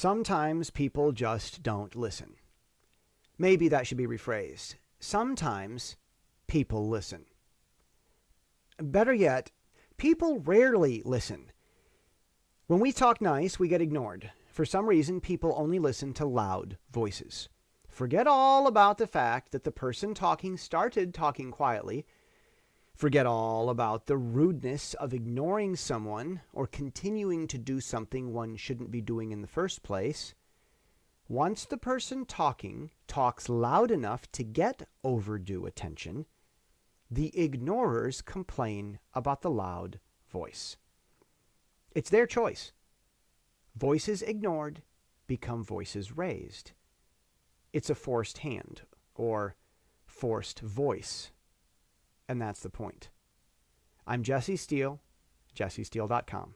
Sometimes people just don't listen. Maybe that should be rephrased. Sometimes people listen. Better yet, people rarely listen. When we talk nice, we get ignored. For some reason, people only listen to loud voices. Forget all about the fact that the person talking started talking quietly Forget all about the rudeness of ignoring someone or continuing to do something one shouldn't be doing in the first place. Once the person talking talks loud enough to get overdue attention, the ignorers complain about the loud voice. It's their choice. Voices ignored become voices raised. It's a forced hand or forced voice and that's the point. I'm Jesse Steele, jessesteele.com.